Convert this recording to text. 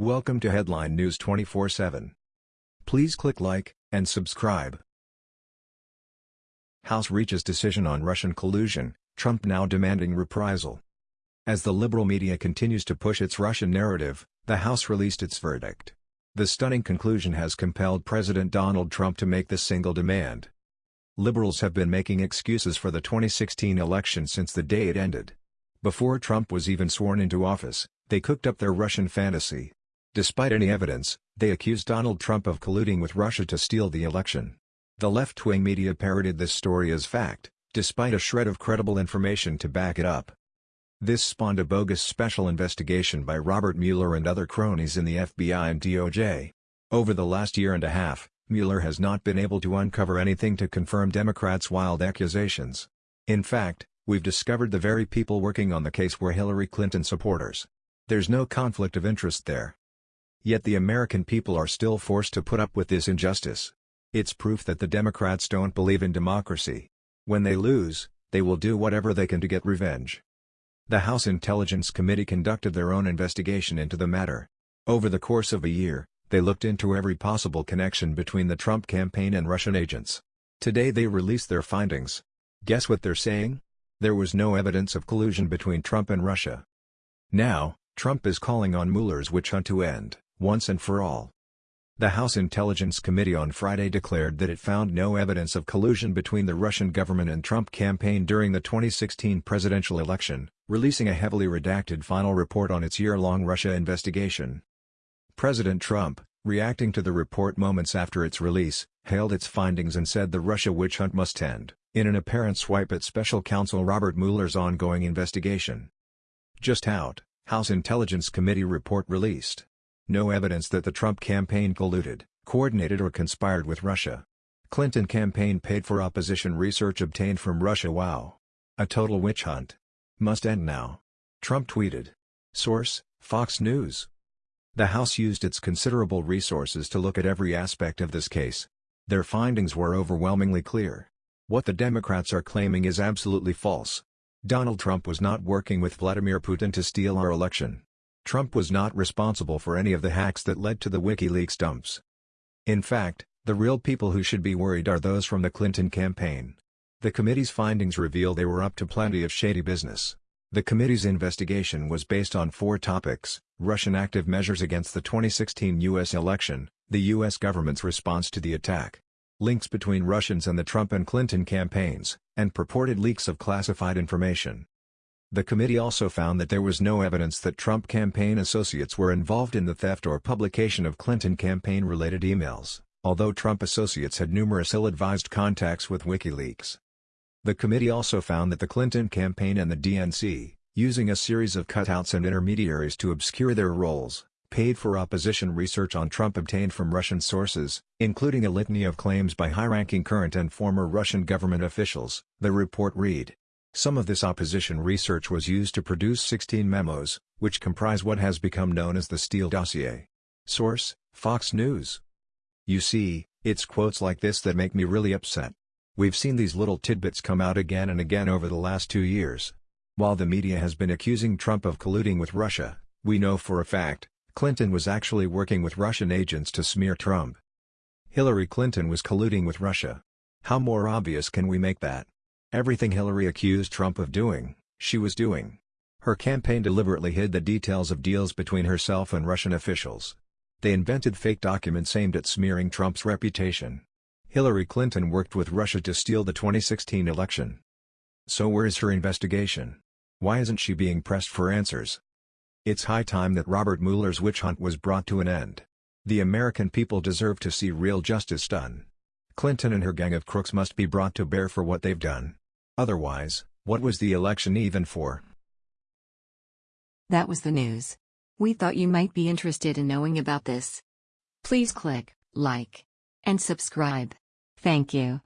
Welcome to Headline News 24/7. Please click like and subscribe. House reaches decision on Russian collusion, Trump now demanding reprisal. As the liberal media continues to push its Russian narrative, the House released its verdict. The stunning conclusion has compelled President Donald Trump to make this single demand. Liberals have been making excuses for the 2016 election since the day it ended. Before Trump was even sworn into office, they cooked up their Russian fantasy. Despite any evidence, they accused Donald Trump of colluding with Russia to steal the election. The left-wing media parroted this story as fact, despite a shred of credible information to back it up. This spawned a bogus special investigation by Robert Mueller and other cronies in the FBI and DOJ. Over the last year and a half, Mueller has not been able to uncover anything to confirm Democrats' wild accusations. In fact, we've discovered the very people working on the case were Hillary Clinton supporters. There's no conflict of interest there. Yet the American people are still forced to put up with this injustice. It's proof that the Democrats don't believe in democracy. When they lose, they will do whatever they can to get revenge. The House Intelligence Committee conducted their own investigation into the matter. Over the course of a year, they looked into every possible connection between the Trump campaign and Russian agents. Today they released their findings. Guess what they're saying? There was no evidence of collusion between Trump and Russia. Now, Trump is calling on Mueller's witch hunt to end, once and for all. The House Intelligence Committee on Friday declared that it found no evidence of collusion between the Russian government and Trump campaign during the 2016 presidential election, releasing a heavily redacted final report on its year-long Russia investigation. President Trump, reacting to the report moments after its release, hailed its findings and said the Russia witch hunt must end, in an apparent swipe at special counsel Robert Mueller's ongoing investigation. Just out, House Intelligence Committee report released. No evidence that the Trump campaign colluded, coordinated or conspired with Russia. Clinton campaign paid for opposition research obtained from Russia Wow. A total witch hunt. Must end now. Trump tweeted. Source, Fox News. The House used its considerable resources to look at every aspect of this case. Their findings were overwhelmingly clear. What the Democrats are claiming is absolutely false. Donald Trump was not working with Vladimir Putin to steal our election. Trump was not responsible for any of the hacks that led to the WikiLeaks dumps. In fact, the real people who should be worried are those from the Clinton campaign. The committee's findings reveal they were up to plenty of shady business. The committee's investigation was based on four topics, Russian active measures against the 2016 U.S. election, the U.S. government's response to the attack, links between Russians and the Trump and Clinton campaigns, and purported leaks of classified information. The committee also found that there was no evidence that Trump campaign associates were involved in the theft or publication of Clinton campaign-related emails, although Trump associates had numerous ill-advised contacts with WikiLeaks. The committee also found that the Clinton campaign and the DNC, using a series of cutouts and intermediaries to obscure their roles, paid for opposition research on Trump obtained from Russian sources, including a litany of claims by high-ranking current and former Russian government officials, the report read. Some of this opposition research was used to produce 16 memos, which comprise what has become known as the Steele dossier. Source, Fox News. You see, it's quotes like this that make me really upset. We've seen these little tidbits come out again and again over the last two years. While the media has been accusing Trump of colluding with Russia, we know for a fact, Clinton was actually working with Russian agents to smear Trump. Hillary Clinton was colluding with Russia. How more obvious can we make that? Everything Hillary accused Trump of doing, she was doing. Her campaign deliberately hid the details of deals between herself and Russian officials. They invented fake documents aimed at smearing Trump's reputation. Hillary Clinton worked with Russia to steal the 2016 election. So where is her investigation? Why isn't she being pressed for answers? It's high time that Robert Mueller's witch hunt was brought to an end. The American people deserve to see real justice done. Clinton and her gang of crooks must be brought to bear for what they've done. Otherwise, what was the election even for? That was the news. We thought you might be interested in knowing about this. Please click like and subscribe. Thank you.